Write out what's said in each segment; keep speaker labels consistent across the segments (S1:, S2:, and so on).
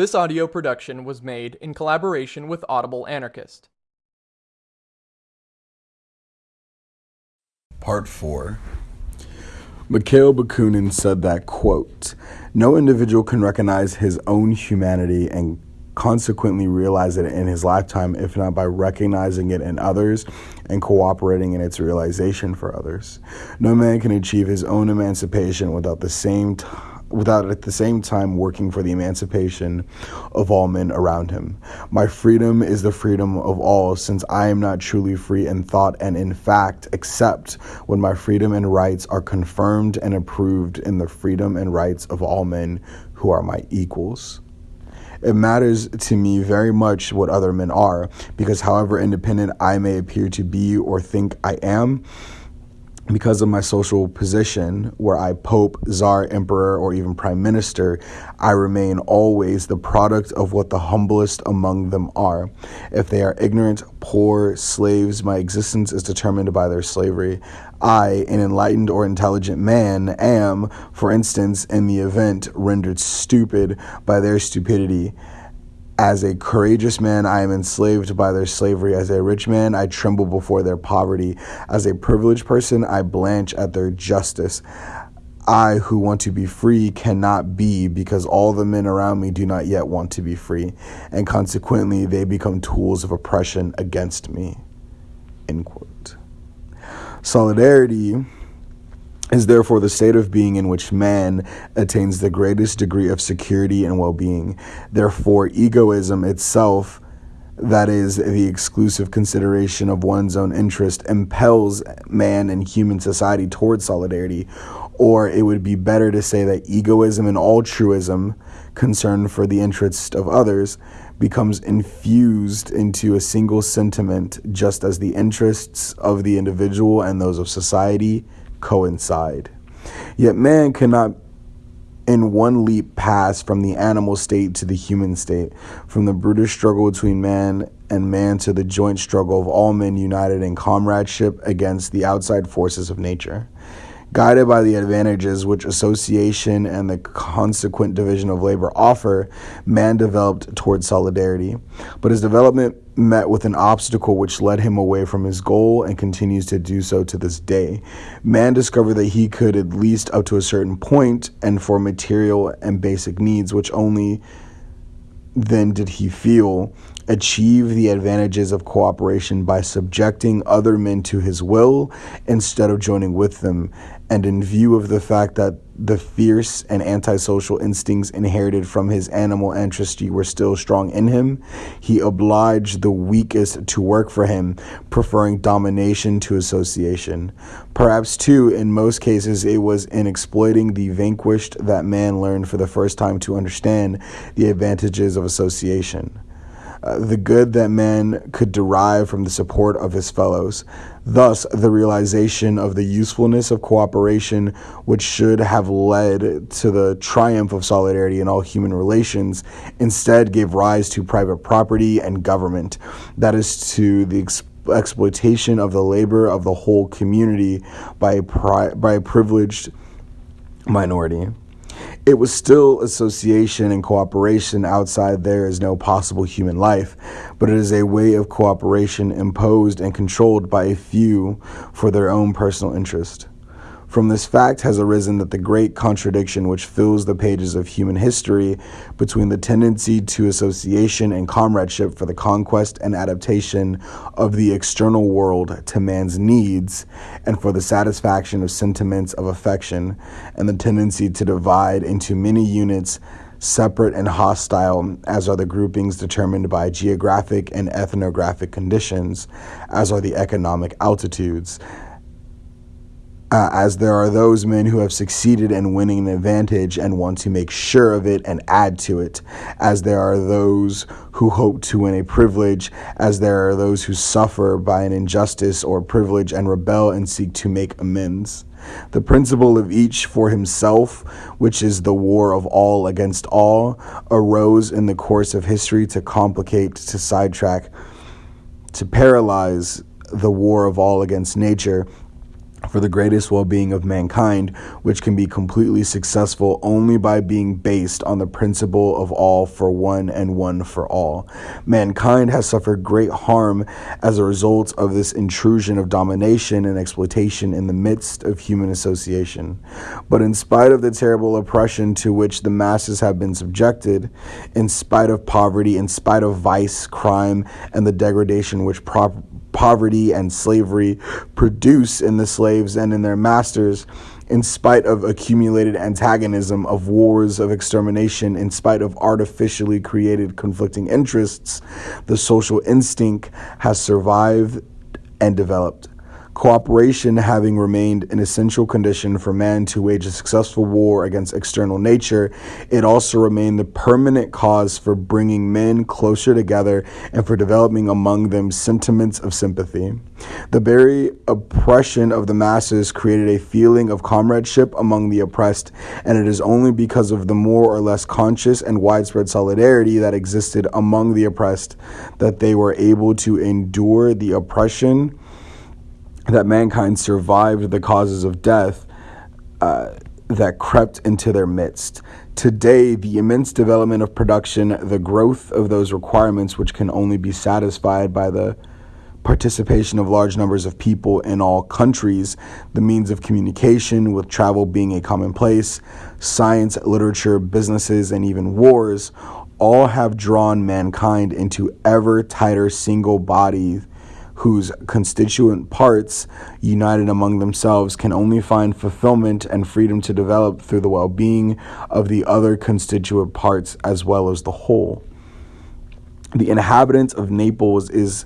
S1: This audio production was made in collaboration with Audible Anarchist.
S2: Part 4 Mikhail Bakunin said that, quote, no individual can recognize his own humanity and consequently realize it in his lifetime, if not by recognizing it in others and cooperating in its realization for others. No man can achieve his own emancipation without the same time without at the same time working for the emancipation of all men around him. My freedom is the freedom of all, since I am not truly free in thought and in fact, except when my freedom and rights are confirmed and approved in the freedom and rights of all men who are my equals. It matters to me very much what other men are, because however independent I may appear to be or think I am, because of my social position, where I pope, czar, emperor, or even prime minister, I remain always the product of what the humblest among them are. If they are ignorant, poor, slaves, my existence is determined by their slavery. I, an enlightened or intelligent man, am, for instance, in the event, rendered stupid by their stupidity. As a courageous man, I am enslaved by their slavery. As a rich man, I tremble before their poverty. As a privileged person, I blanch at their justice. I, who want to be free, cannot be because all the men around me do not yet want to be free, and consequently, they become tools of oppression against me. End quote. Solidarity is therefore the state of being in which man attains the greatest degree of security and well being. Therefore, egoism itself, that is, the exclusive consideration of one's own interest, impels man and human society towards solidarity. Or it would be better to say that egoism and altruism, concern for the interest of others, becomes infused into a single sentiment, just as the interests of the individual and those of society coincide. Yet man cannot in one leap pass from the animal state to the human state, from the brutish struggle between man and man to the joint struggle of all men united in comradeship against the outside forces of nature. Guided by the advantages which association and the consequent division of labor offer, man developed toward solidarity. But his development met with an obstacle which led him away from his goal and continues to do so to this day. Man discovered that he could, at least up to a certain point, and for material and basic needs, which only then did he feel, achieve the advantages of cooperation by subjecting other men to his will instead of joining with them and in view of the fact that the fierce and antisocial instincts inherited from his animal ancestry were still strong in him, he obliged the weakest to work for him, preferring domination to association. Perhaps, too, in most cases, it was in exploiting the vanquished that man learned for the first time to understand the advantages of association. Uh, the good that man could derive from the support of his fellows. Thus, the realization of the usefulness of cooperation, which should have led to the triumph of solidarity in all human relations, instead gave rise to private property and government. That is, to the exploitation of the labor of the whole community by pri- by a privileged minority. It was still association and cooperation. Outside there is no possible human life, but it is a way of cooperation imposed and controlled by a few for their own personal interest. From this fact has arisen that the great contradiction which fills the pages of human history between the tendency to association and comradeship for the conquest and adaptation of the external world to man's needs and for the satisfaction of sentiments of affection, and the tendency to divide into many units separate and hostile, as are the groupings determined by geographic and ethnographic conditions, as are the economic altitudes uh, as there are those men who have succeeded in winning an advantage and want to make sure of it and add to it, as there are those who hope to win a privilege, as there are those who suffer by an injustice or privilege and rebel and seek to make amends. The principle of each for himself, which is the war of all against all, arose in the course of history to complicate, to sidetrack, to paralyze the war of all against nature for the greatest well being of mankind, which can be completely successful only by being based on the principle of all for one and one for all. Mankind has suffered great harm as a result of this intrusion of domination and exploitation in the midst of human association. But in spite of the terrible oppression to which the masses have been subjected, in spite of poverty, in spite of vice, crime, and the degradation which prop- poverty and slavery produce in the slaves and in their masters, in spite of accumulated antagonism, of wars, of extermination, in spite of artificially created conflicting interests, the social instinct has survived and developed. Cooperation having remained an essential condition for man to wage a successful war against external nature, it also remained the permanent cause for bringing men closer together and for developing among them sentiments of sympathy. The very oppression of the masses created a feeling of comradeship among the oppressed, and it is only because of the more or less conscious and widespread solidarity that existed among the oppressed that they were able to endure the oppression that mankind survived the causes of death uh, that crept into their midst. Today, the immense development of production, the growth of those requirements which can only be satisfied by the participation of large numbers of people in all countries, the means of communication, with travel being a commonplace, science, literature, businesses, and even wars, all have drawn mankind into ever tighter single bodies whose constituent parts, united among themselves, can only find fulfillment and freedom to develop through the well being of the other constituent parts as well as the whole. The inhabitants of Naples is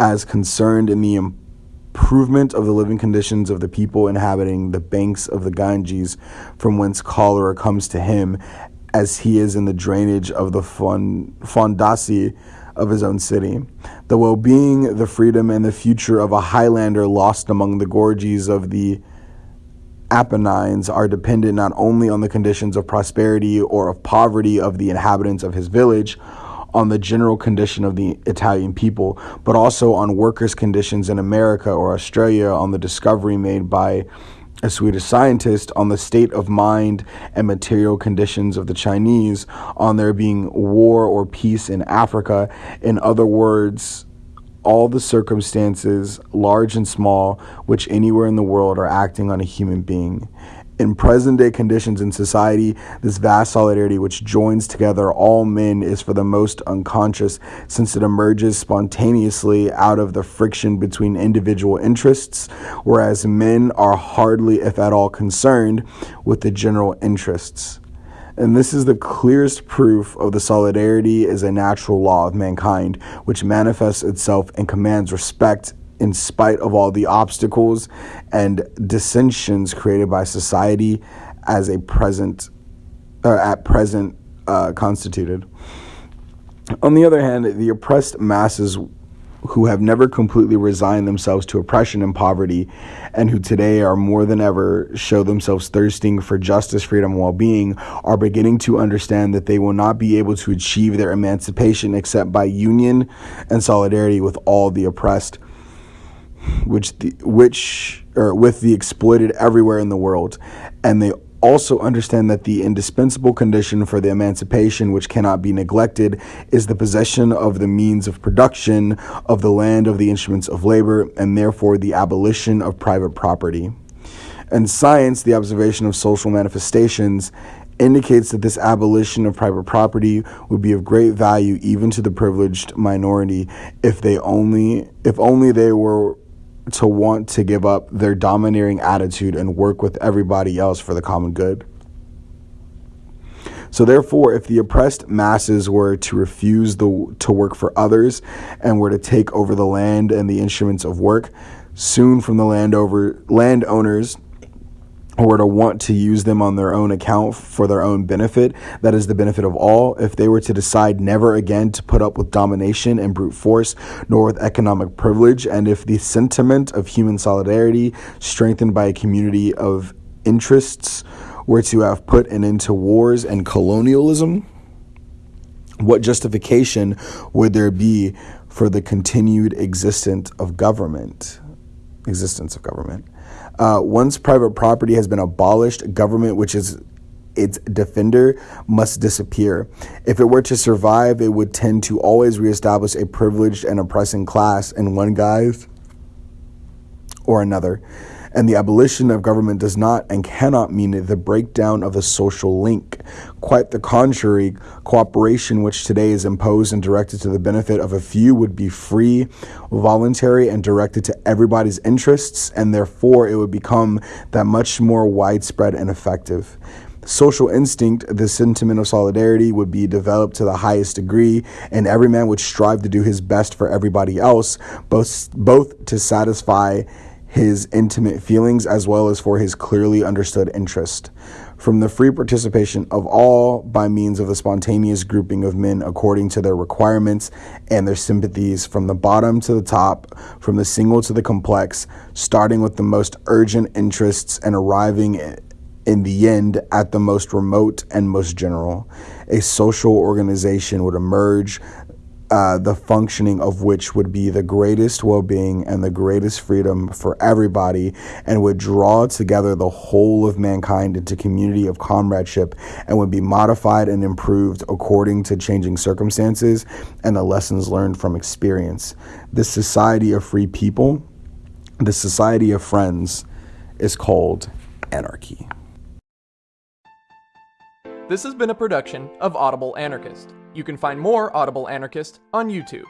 S2: as concerned in the improvement of the living conditions of the people inhabiting the banks of the Ganges, from whence cholera comes to him, as he is in the drainage of the fondaci of his own city. The well being, the freedom, and the future of a Highlander lost among the gorges of the Apennines are dependent not only on the conditions of prosperity or of poverty of the inhabitants of his village, on the general condition of the Italian people, but also on workers' conditions in America or Australia, on the discovery made by a Swedish scientist on the state of mind and material conditions of the Chinese, on there being war or peace in Africa. In other words, all the circumstances, large and small, which anywhere in the world are acting on a human being in present day conditions in society, this vast solidarity which joins together all men is for the most unconscious, since it emerges spontaneously out of the friction between individual interests, whereas men are hardly, if at all, concerned with the general interests. And this is the clearest proof of the solidarity as a natural law of mankind, which manifests itself and commands respect in spite of all the obstacles and dissensions created by society as a present uh, at present uh, constituted. On the other hand, the oppressed masses who have never completely resigned themselves to oppression and poverty, and who today are more than ever show themselves thirsting for justice, freedom, and well being, are beginning to understand that they will not be able to achieve their emancipation except by union and solidarity with all the oppressed which the, which or with the exploited everywhere in the world, and they also understand that the indispensable condition for the emancipation, which cannot be neglected, is the possession of the means of production, of the land, of the instruments of labor, and therefore the abolition of private property. And science, the observation of social manifestations, indicates that this abolition of private property would be of great value even to the privileged minority if they only if only they were to want to give up their domineering attitude and work with everybody else for the common good. So therefore, if the oppressed masses were to refuse the, to work for others and were to take over the land and the instruments of work, soon from the land over, landowners or to want to use them on their own account for their own benefit, that is the benefit of all, if they were to decide never again to put up with domination and brute force, nor with economic privilege, and if the sentiment of human solidarity, strengthened by a community of interests, were to have put an end to wars and colonialism, what justification would there be for the continued existence of government? Existence of government. Uh, once private property has been abolished, government, which is its defender, must disappear. If it were to survive, it would tend to always reestablish a privileged and oppressing class in one guise or another. And the abolition of government does not and cannot mean the breakdown of the social link. Quite the contrary, cooperation, which today is imposed and directed to the benefit of a few, would be free, voluntary, and directed to everybody's interests, and therefore it would become that much more widespread and effective social instinct, the sentiment of solidarity would be developed to the highest degree, and every man would strive to do his best for everybody else, both, both to satisfy his intimate feelings as well as for his clearly understood interest. From the free participation of all by means of the spontaneous grouping of men according to their requirements and their sympathies, from the bottom to the top, from the single to the complex, starting with the most urgent interests and arriving in the end at the most remote and most general. A social organization would emerge uh, the functioning of which would be the greatest well being and the greatest freedom for everybody, and would draw together the whole of mankind into community of comradeship and would be modified and improved according to changing circumstances and the lessons learned from experience. This society of free people, the society of friends, is called anarchy.
S1: This has been a production of Audible Anarchist. You can find more Audible Anarchist on YouTube.